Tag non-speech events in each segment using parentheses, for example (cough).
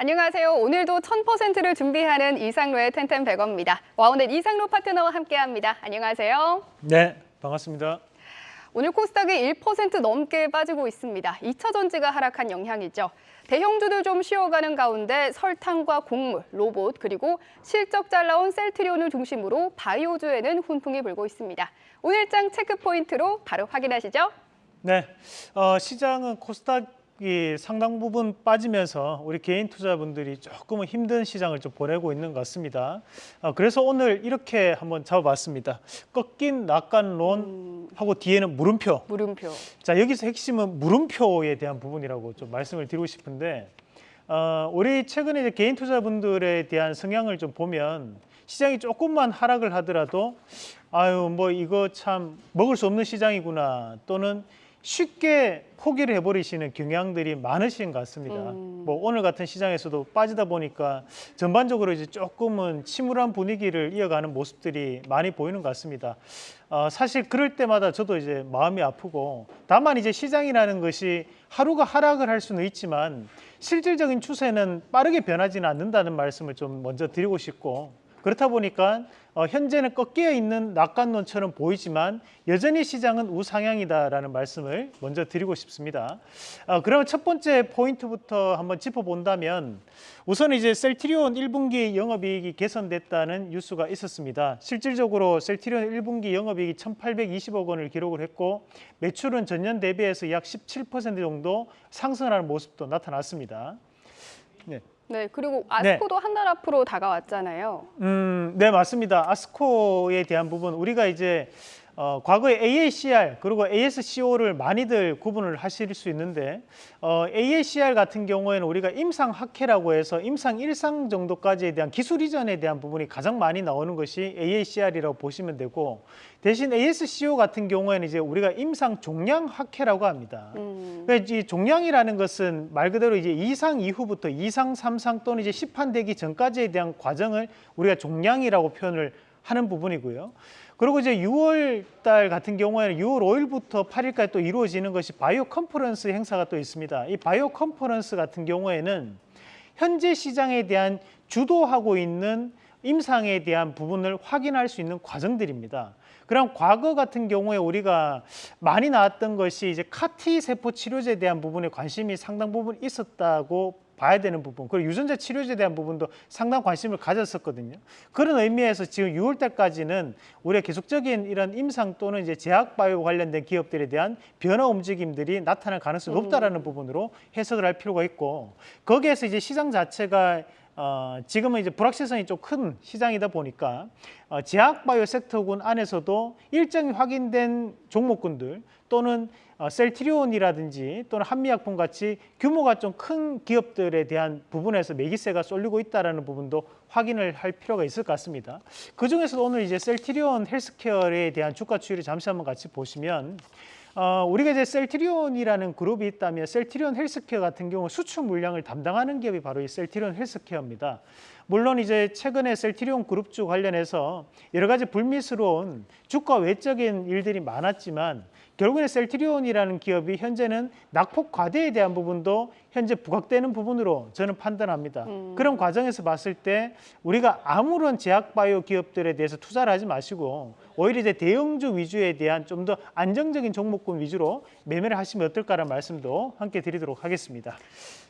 안녕하세요. 오늘도 1000%를 준비하는 이상로의 텐텐 100원입니다. 와 오늘 이상로 파트너와 함께합니다. 안녕하세요. 네, 반갑습니다. 오늘 코스닥이 1% 넘게 빠지고 있습니다. 2차 전지가 하락한 영향이죠. 대형주들 좀 쉬어가는 가운데 설탕과 곡물, 로봇, 그리고 실적 잘 나온 셀트리온을 중심으로 바이오주에는 훈풍이 불고 있습니다. 오늘장 체크 포인트로 바로 확인하시죠. 네, 어, 시장은 코스닥 이 상당 부분 빠지면서 우리 개인 투자분들이 조금은 힘든 시장을 좀 보내고 있는 것 같습니다. 어, 그래서 오늘 이렇게 한번 잡아봤습니다. 꺾인 낙관론 하고 뒤에는 물음표. 물음표. 자 여기서 핵심은 물음표에 대한 부분이라고 좀 말씀을 드리고 싶은데 어, 우리 최근에 이제 개인 투자분들에 대한 성향을 좀 보면 시장이 조금만 하락을 하더라도 아유 뭐 이거 참 먹을 수 없는 시장이구나 또는 쉽게 포기를 해버리시는 경향들이 많으신 것 같습니다. 음. 뭐 오늘 같은 시장에서도 빠지다 보니까 전반적으로 이제 조금은 침울한 분위기를 이어가는 모습들이 많이 보이는 것 같습니다. 어, 사실 그럴 때마다 저도 이제 마음이 아프고 다만 이제 시장이라는 것이 하루가 하락을 할 수는 있지만 실질적인 추세는 빠르게 변하지는 않는다는 말씀을 좀 먼저 드리고 싶고 그렇다 보니까 어, 현재는 꺾여 있는 낙관론처럼 보이지만 여전히 시장은 우상향이다라는 말씀을 먼저 드리고 싶습니다. 어, 그러면 첫 번째 포인트부터 한번 짚어본다면 우선 이제 셀트리온 1분기 영업이익이 개선됐다는 뉴스가 있었습니다. 실질적으로 셀트리온 1분기 영업이익이 1,820억 원을 기록을 했고 매출은 전년 대비해서 약 17% 정도 상승하는 모습도 나타났습니다. 네. 네, 그리고 아스코도 한달 앞으로 다가왔잖아요. 음, 네 맞습니다. 아스코에 대한 부분 우리가 이제 어, 과거에 AACR 그리고 ASCO를 많이들 구분을 하실 수 있는데 어, AACR 같은 경우에는 우리가 임상 학회라고 해서 임상 일상 정도까지에 대한 기술 이전에 대한 부분이 가장 많이 나오는 것이 AACR이라고 보시면 되고 대신 ASCO 같은 경우에는 이제 우리가 임상 종양 학회라고 합니다. 음. 그러니까 이 종양이라는 것은 말 그대로 이제 이상 이후부터 이상 삼상 또는 이제 시판되기 전까지에 대한 과정을 우리가 종양이라고 표현을 하는 부분이고요. 그리고 이제 6월 달 같은 경우에는 6월 5일부터 8일까지 또 이루어지는 것이 바이오 컨퍼런스 행사가 또 있습니다. 이 바이오 컨퍼런스 같은 경우에는 현재 시장에 대한 주도하고 있는 임상에 대한 부분을 확인할 수 있는 과정들입니다. 그럼 과거 같은 경우에 우리가 많이 나왔던 것이 이제 카티 세포 치료제에 대한 부분에 관심이 상당 부분 있었다고 봐야 되는 부분 그리고 유전자 치료제에 대한 부분도 상당 관심을 가졌었거든요. 그런 의미에서 지금 6월 달까지는 우리가 계속적인 이런 임상 또는 이제 제약 바이오 관련된 기업들에 대한 변화 움직임들이 나타날 가능성이 높다라는 부분으로 해석을 할 필요가 있고 거기에서 이제 시장 자체가 어, 지금은 이제 불확실성이 좀 큰 시장이다 보니까 어, 제약 바이오 섹터군 안에서도 일정이 확인된 종목군들 또는 어, 셀트리온이라든지 또는 한미약품 같이 규모가 좀 큰 기업들에 대한 부분에서 매기세가 쏠리고 있다는 부분도 확인을 할 필요가 있을 것 같습니다. 그중에서도 오늘 이제 셀트리온 헬스케어에 대한 주가 추이를 잠시 한번 같이 보시면 어, 우리가 이제 셀트리온이라는 그룹이 있다면 셀트리온 헬스케어 같은 경우 수출 물량을 담당하는 기업이 바로 이 셀트리온 헬스케어입니다. 물론 이제 최근에 셀트리온 그룹주 관련해서 여러 가지 불미스러운 주가 외적인 일들이 많았지만 결국에 셀트리온이라는 기업이 현재는 낙폭 과대에 대한 부분도 현재 부각되는 부분으로 저는 판단합니다. 음. 그런 과정에서 봤을 때 우리가 아무런 제약 바이오 기업들에 대해서 투자를 하지 마시고 오히려 이제 대형주 위주에 대한 좀 더 안정적인 종목군 위주로 매매를 하시면 어떨까라는 말씀도 함께 드리도록 하겠습니다.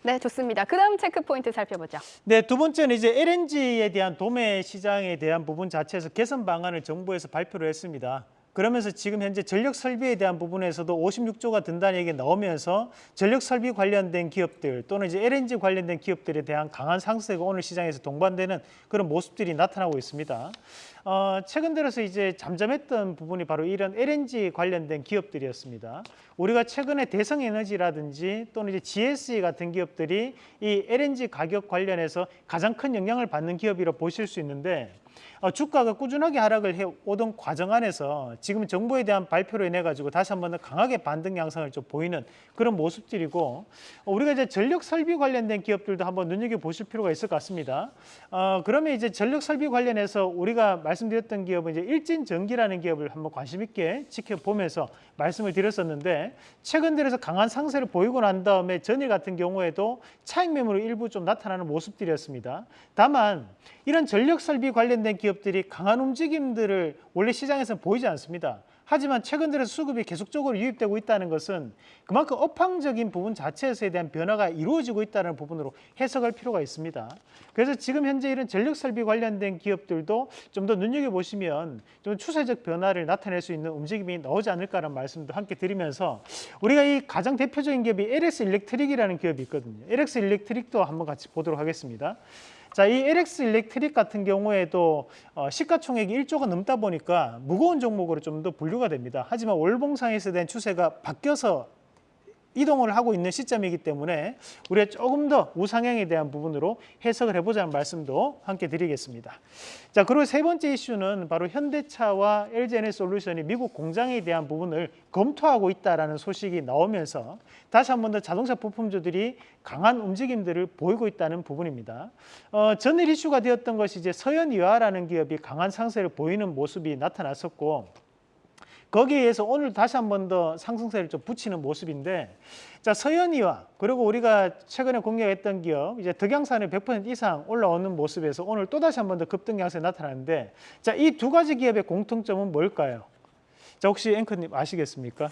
네, 좋습니다. 그 다음 체크 포인트 살펴보죠. 네, 두 번째는 이제 LNG에 대한 도매 시장에 대한 부분 자체에서 개선 방안을 정부에서 발표를 했습니다. 그러면서 지금 현재 전력 설비에 대한 부분에서도 56조가 든다는 얘기가 나오면서 전력 설비 관련된 기업들 또는 이제 LNG 관련된 기업들에 대한 강한 상승세가 오늘 시장에서 동반되는 그런 모습들이 나타나고 있습니다. 어, 최근 들어서 이제 잠잠했던 부분이 바로 이런 LNG 관련된 기업들이었습니다. 우리가 최근에 대성에너지라든지 또는 이제 GSE 같은 기업들이 이 LNG 가격 관련해서 가장 큰 영향을 받는 기업이라 보실 수 있는데 어, 주가가 꾸준하게 하락을 해 오던 과정 안에서 지금 정부에 대한 발표로 인해 가지고 다시 한번 더 강하게 반등 양상을 좀 보이는 그런 모습들이고 어, 우리가 이제 전력 설비 관련된 기업들도 한번 눈여겨 보실 필요가 있을 것 같습니다. 어, 그러면 이제 전력 설비 관련해서 우리가 말씀 드렸던 기업은 이제 일진전기라는 기업을 한번 관심 있게 지켜보면서 말씀을 드렸었는데 최근 들어서 강한 상세를 보이고 난 다음에 전일 같은 경우에도 차익 매물이 일부 좀 나타나는 모습들이었습니다. 다만 이런 전력 설비 관련된 기업들이 강한 움직임들을 원래 시장에서는 보이지 않습니다. 하지만 최근 들어서 수급이 계속적으로 유입되고 있다는 것은 그만큼 업황적인 부분 자체에서에 대한 변화가 이루어지고 있다는 부분으로 해석할 필요가 있습니다. 그래서 지금 현재 이런 전력 설비 관련된 기업들도 좀 더 눈여겨 보시면 좀 추세적 변화를 나타낼 수 있는 움직임이 나오지 않을까라는 말씀도 함께 드리면서 우리가 이 가장 대표적인 기업이 LX 일렉트릭이라는 기업이 있거든요. LX 일렉트릭도 한번 같이 보도록 하겠습니다. 자, 이 LX 일렉트릭 같은 경우에도 어, 시가총액이 1조가 넘다 보니까 무거운 종목으로 좀 더 분류가 됩니다. 하지만 월봉상에서 대한 추세가 바뀌어서 이동을 하고 있는 시점이기 때문에 우리가 조금 더 우상향에 대한 부분으로 해석을 해보자는 말씀도 함께 드리겠습니다. 자, 그리고 세 번째 이슈는 바로 현대차와 LG에너솔루션이 미국 공장에 대한 부분을 검토하고 있다라는 소식이 나오면서 다시 한 번 더 자동차 부품주들이 강한 움직임들을 보이고 있다는 부분입니다. 어, 전일 이슈가 되었던 것이 이제 서현이화라는 기업이 강한 상세를 보이는 모습이 나타났었고 거기에 의해서 오늘 다시 한 번 더 상승세를 좀 붙이는 모습인데 자 서현이와 그리고 우리가 최근에 공개했던 기업 이제 덕양산을 100% 이상 올라오는 모습에서 오늘 또 다시 한 번 더 급등 양세 나타나는데 자 이 두 가지 기업의 공통점은 뭘까요? 자 혹시 앵커님 아시겠습니까?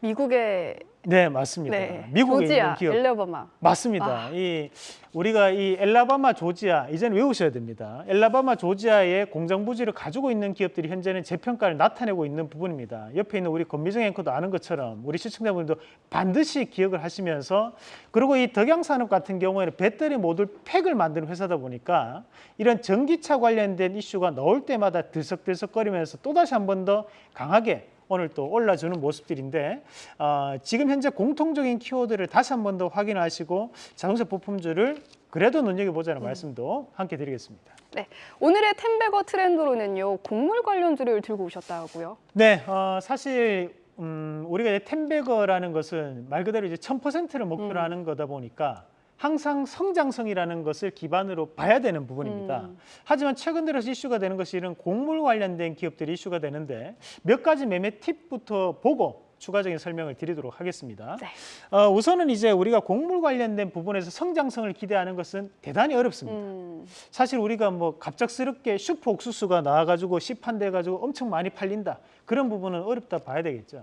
미국의 네 맞습니다. 네, 미국에 조지아, 있는 기업 엘레버마. 맞습니다. 아. 이 우리가 이 엘라바마 조지아 이제는 외우셔야 됩니다. 엘라바마 조지아의 공장 부지를 가지고 있는 기업들이 현재는 재평가를 나타내고 있는 부분입니다. 옆에 있는 우리 권미정 앵커도 아는 것처럼 우리 시청자분들도 반드시 기억을 하시면서 그리고 이 덕양산업 같은 경우에는 배터리 모듈 팩을 만드는 회사다 보니까 이런 전기차 관련된 이슈가 나올 때마다 들썩들썩거리면서 또 다시 한 번 더 강하게 오늘 또 올라주는 모습들인데 어, 지금 현재 공통적인 키워드를 다시 한 번 더 확인하시고 자동차 부품주를 그래도 눈여겨보자는 말씀도 함께 드리겠습니다. 네, 오늘의 텐베거 트렌드로는요 곡물 관련주를 들고 오셨다고요. 네, 어, 사실 음, 우리가 이제 텐베거라는 것은 말 그대로 이제 1000%를 목표로 음. 하는 거다 보니까 항상 성장성이라는 것을 기반으로 봐야 되는 부분입니다. 음. 하지만 최근 들어서 이슈가 되는 것이 이런 곡물 관련된 기업들이 이슈가 되는데 몇 가지 매매 팁부터 보고 추가적인 설명을 드리도록 하겠습니다. 네. 어, 우선은 이제 우리가 곡물 관련된 부분에서 성장성을 기대하는 것은 대단히 어렵습니다. 음, 사실 우리가 뭐 갑작스럽게 슈퍼 옥수수가 나와가지고 시판돼 가지고 엄청 많이 팔린다 그런 부분은 어렵다 봐야 되겠죠.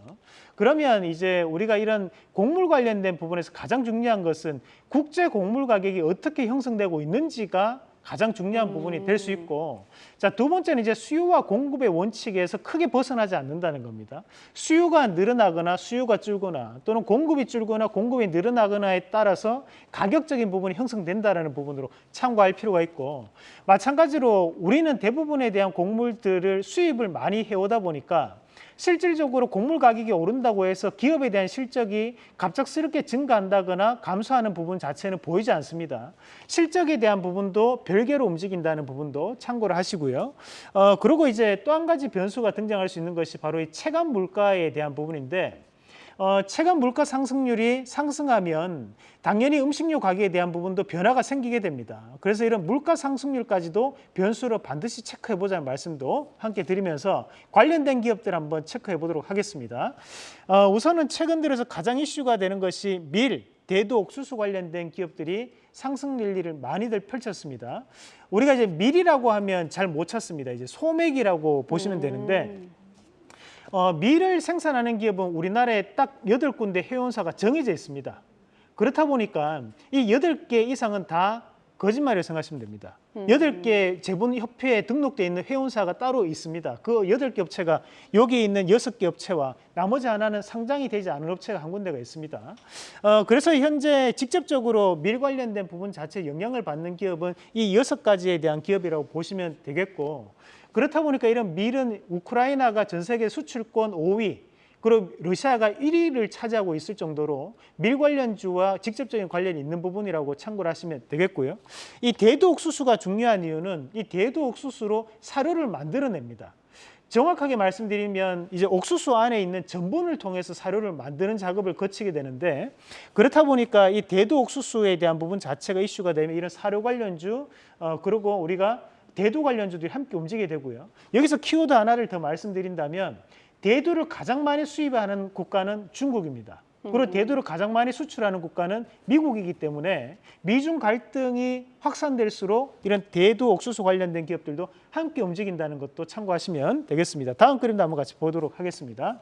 그러면 이제 우리가 이런 곡물 관련된 부분에서 가장 중요한 것은 국제 곡물 가격이 어떻게 형성되고 있는지가 가장 중요한 부분이 될 수 있고 자 두 번째는 이제 수요와 공급의 원칙에서 크게 벗어나지 않는다는 겁니다. 수요가 늘어나거나 수요가 줄거나 또는 공급이 줄거나 공급이 늘어나거나에 따라서 가격적인 부분이 형성된다라는 부분으로 참고할 필요가 있고 마찬가지로 우리는 대부분에 대한 곡물들을 수입을 많이 해오다 보니까 실질적으로 곡물 가격이 오른다고 해서 기업에 대한 실적이 갑작스럽게 증가한다거나 감소하는 부분 자체는 보이지 않습니다. 실적에 대한 부분도 별개로 움직인다는 부분도 참고를 하시고요. 어, 그리고 이제 또 한 가지 변수가 등장할 수 있는 것이 바로 이 체감 물가에 대한 부분인데 어, 체감 물가 상승률이 상승하면 당연히 음식료 가격에 대한 부분도 변화가 생기게 됩니다. 그래서 이런 물가 상승률까지도 변수로 반드시 체크해 보자는 말씀도 함께 드리면서 관련된 기업들 한번 체크해 보도록 하겠습니다. 어, 우선은 최근 들어서 가장 이슈가 되는 것이 밀, 대두, 옥수수 관련된 기업들이 상승 릴리를 많이들 펼쳤습니다. 우리가 이제 밀이라고 하면 잘 못 찾습니다. 이제 소맥이라고 보시면 되는데 음, 어, 밀을 생산하는 기업은 우리나라에 딱 여덟 군데 회원사가 정해져 있습니다. 그렇다 보니까 이 여덟 개 이상은 다 거짓말이라고 생각하시면 됩니다. 음. 여덟 개 재본협회에 등록돼 있는 회원사가 따로 있습니다. 그 여덟 개 업체가 여기 있는 여섯 개 업체와 나머지 하나는 상장이 되지 않은 업체가 한 군데가 있습니다. 어, 그래서 현재 직접적으로 밀 관련된 부분 자체에 영향을 받는 기업은 이 여섯 가지에 대한 기업이라고 보시면 되겠고 그렇다 보니까 이런 밀은 우크라이나가 전 세계 수출권 5위 그리고 러시아가 1위를 차지하고 있을 정도로 밀 관련주와 직접적인 관련이 있는 부분이라고 참고를 하시면 되겠고요. 이 대두 옥수수가 중요한 이유는 이 대두 옥수수로 사료를 만들어냅니다. 정확하게 말씀드리면 이제 옥수수 안에 있는 전분을 통해서 사료를 만드는 작업을 거치게 되는데 그렇다 보니까 이 대두 옥수수에 대한 부분 자체가 이슈가 되면 이런 사료 관련주 어 그리고 우리가 대두 관련주들이 함께 움직이게 되고요. 여기서 키워드 하나를 더 말씀드린다면 대두를 가장 많이 수입하는 국가는 중국입니다. 그리고 대두를 가장 많이 수출하는 국가는 미국이기 때문에 미중 갈등이 확산될수록 이런 대두 옥수수 관련된 기업들도 함께 움직인다는 것도 참고하시면 되겠습니다. 다음 그림도 한번 같이 보도록 하겠습니다.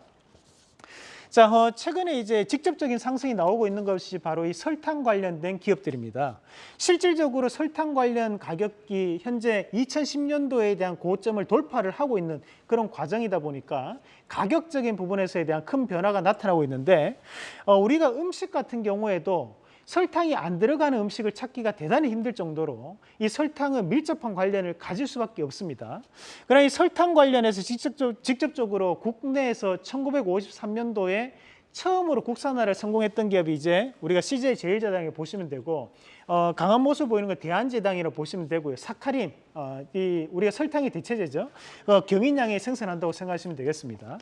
자, 어, 최근에 이제 직접적인 상승이 나오고 있는 것이 바로 이 설탕 관련된 기업들입니다. 실질적으로 설탕 관련 가격이 현재 2010년도에 대한 고점을 돌파를 하고 있는 그런 과정이다 보니까 가격적인 부분에서에 대한 큰 변화가 나타나고 있는데 어, 우리가 음식 같은 경우에도 설탕이 안 들어가는 음식을 찾기가 대단히 힘들 정도로 이 설탕은 밀접한 관련을 가질 수밖에 없습니다. 그러나 이 설탕 관련해서 직접적, 직접적으로 국내에서 1953년도에 처음으로 국산화를 성공했던 기업이 이제 우리가 CJ 제일제당에 보시면 되고 어, 강한 모습 보이는 건 대한제당이라고 보시면 되고요. 사카린, 어, 이 우리가 설탕의 대체제죠. 어, 경인량이 생산한다고 생각하시면 되겠습니다.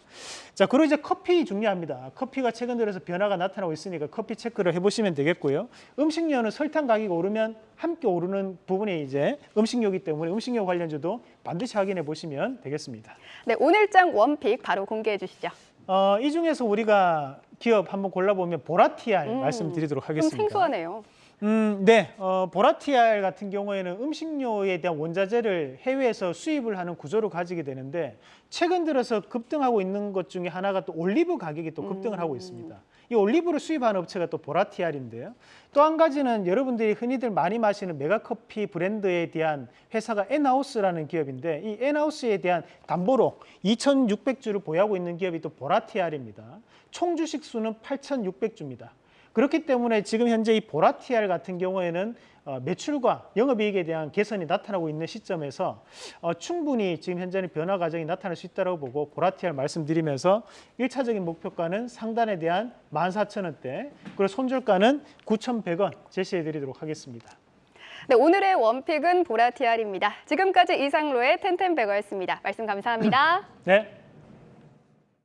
자, 그리고 이제 커피 중요합니다. 커피가 최근 들어서 변화가 나타나고 있으니까 커피 체크를 해보시면 되겠고요. 음식료는 설탕 가격이 오르면 함께 오르는 부분이 이제 음식료이기 때문에 음식료 관련주도 반드시 확인해 보시면 되겠습니다. 네, 오늘장 원픽 바로 공개해 주시죠. 어, 이 중에서 우리가 기업 한번 골라보면 보라티알 음, 말씀드리도록 좀 하겠습니다. 생소하네요. 음, 네. 어, 보라티알 같은 경우에는 음식료에 대한 원자재를 해외에서 수입을 하는 구조를 가지게 되는데 최근 들어서 급등하고 있는 것 중에 하나가 또 올리브 가격이 또 급등을 하고 있습니다. 이 올리브를 수입하는 업체가 또 보라티알인데요. 또 한 가지는 여러분들이 흔히들 많이 마시는 메가커피 브랜드에 대한 회사가 에나우스라는 기업인데 이 에나우스에 대한 담보로 2,600주를 보유하고 있는 기업이 또 보라티알입니다. 총 주식 수는 8,600주입니다. 그렇기 때문에 지금 현재 이 보라티알 같은 경우에는 어, 매출과 영업이익에 대한 개선이 나타나고 있는 시점에서 어, 충분히 지금 현재는 변화 과정이 나타날 수 있다고 보고 보라티알 말씀드리면서 일차적인 목표가는 상단에 대한 14,000원대 그리고 손절가는 9,100원 제시해 드리도록 하겠습니다. 네, 오늘의 원픽은 보라티알입니다. 지금까지 이상로의 텐텐베거였습니다. 말씀 감사합니다. (laughs) 네.